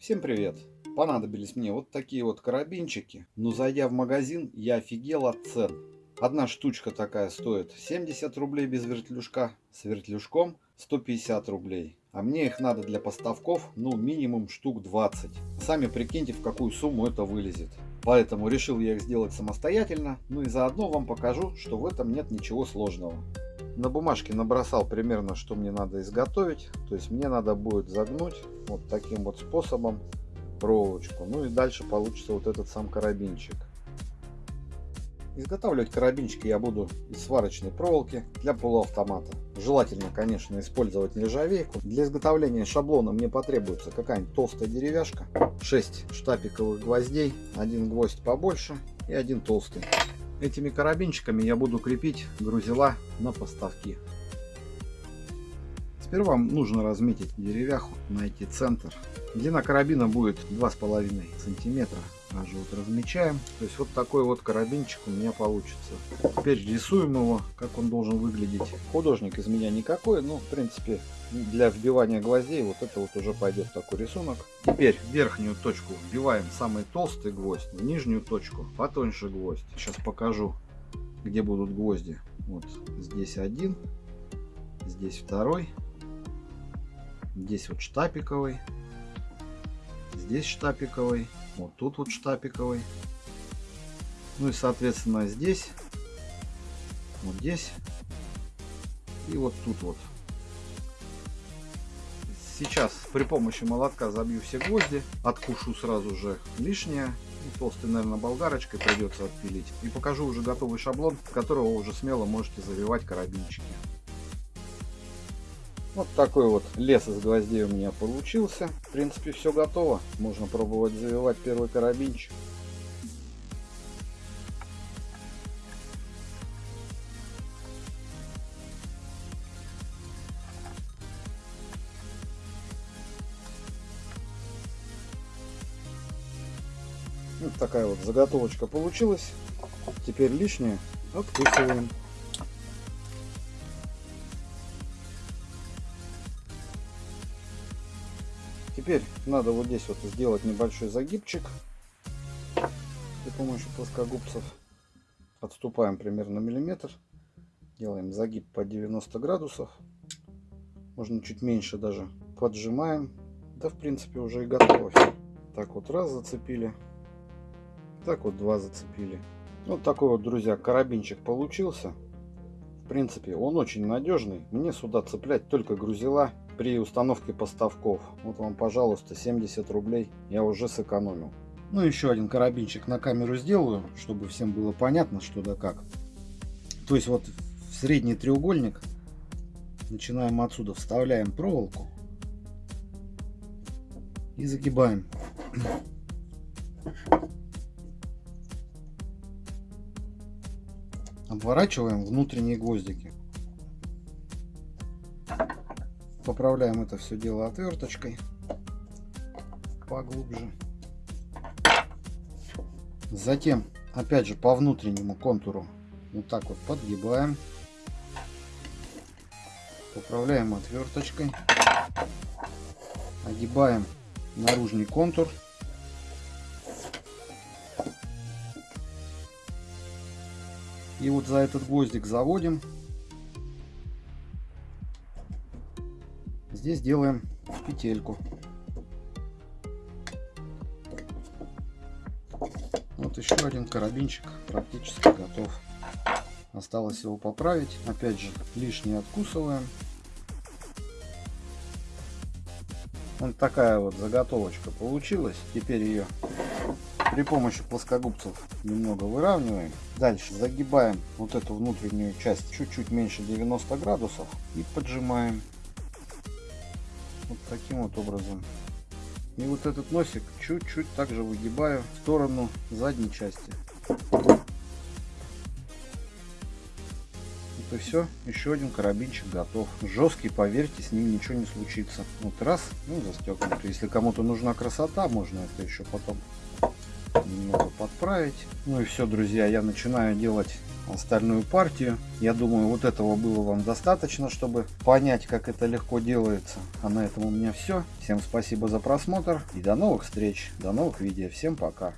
Всем привет! Понадобились мне вот такие вот карабинчики, но зайдя в магазин, я офигел от цен. Одна штучка такая стоит 70 рублей без вертлюжка, с вертлюжком 150 рублей. А мне их надо для поставков, ну минимум штук 20. Сами прикиньте, в какую сумму это вылезет. Поэтому решил я их сделать самостоятельно, ну и заодно вам покажу, что в этом нет ничего сложного. На бумажке набросал примерно, что мне надо изготовить. То есть мне надо будет загнуть вот таким вот способом проволочку. Ну и дальше получится вот этот сам карабинчик. Изготавливать карабинчики я буду из сварочной проволоки для полуавтомата. Желательно, конечно, использовать нержавейку. Для изготовления шаблона мне потребуется какая-нибудь толстая деревяшка, 6 штапиковых гвоздей, один гвоздь побольше и один толстый. Этими карабинчиками я буду крепить грузила на поставки. Сперва нужно разметить деревяху, найти центр. Длина карабина будет 2,5 сантиметра. Даже вот размечаем. То есть вот такой вот карабинчик у меня получится. Теперь рисуем его, как он должен выглядеть. Художник из меня никакой, но в принципе для вбивания гвоздей вот это вот уже пойдет такой рисунок. Теперь верхнюю точку вбиваем самый толстый гвоздь, в нижнюю точку потоньше гвоздь. Сейчас покажу, где будут гвозди. Вот здесь один, здесь второй, здесь вот штапиковый, здесь штапиковый, вот тут вот штапиковый. Ну и соответственно здесь, вот здесь и вот тут вот Сейчас при помощи молотка забью все гвозди, откушу сразу же лишнее. И толстой, наверное, болгарочкой придется отпилить. И покажу уже готовый шаблон, которого уже смело можете завивать карабинчики. Вот такой вот лес из гвоздей у меня получился. В принципе, все готово. Можно пробовать завивать первый карабинчик. Вот такая вот заготовочка получилась. Теперь лишнее откусываем. Теперь надо вот здесь вот сделать небольшой загибчик при помощи плоскогубцев. Отступаем примерно миллиметр. Делаем загиб по 90 градусов. Можно чуть меньше даже. Поджимаем. Да, в принципе, уже и готово. Так вот раз зацепили. Так вот два зацепили. Вот такой вот, друзья, карабинчик получился. В принципе, он очень надежный. Мне сюда цеплять только грузила при установке поставков. Вот вам, пожалуйста, 70 рублей я уже сэкономил. Ну, еще один карабинчик на камеру сделаю, чтобы всем было понятно, что да как. То есть вот в средний треугольник начинаем отсюда, вставляем проволоку и загибаем. обворачиваем внутренние гвоздики. Поправляем это все дело отверточкой поглубже. Затем, опять же, по внутреннему контуру вот так вот подгибаем. Поправляем отверточкой. Огибаем наружный контур И вот за этот гвоздик заводим. Здесь делаем петельку. Вот еще один карабинчик практически готов. Осталось его поправить. Опять же, лишнее откусываем. Вот такая вот заготовочка получилась. Теперь ее при помощи плоскогубцев немного выравниваем. Дальше загибаем вот эту внутреннюю часть чуть-чуть меньше 90 градусов и поджимаем. Вот таким вот образом. И вот этот носик чуть-чуть также выгибаю в сторону задней части. и все, еще один карабинчик готов. Жесткий, поверьте, с ним ничего не случится. Вот раз, ну застегнут. Если кому-то нужна красота, можно это еще потом немного подправить. Ну и все, друзья, я начинаю делать остальную партию. Я думаю, вот этого было вам достаточно, чтобы понять, как это легко делается. А на этом у меня все. Всем спасибо за просмотр и до новых встреч, до новых видео. Всем пока.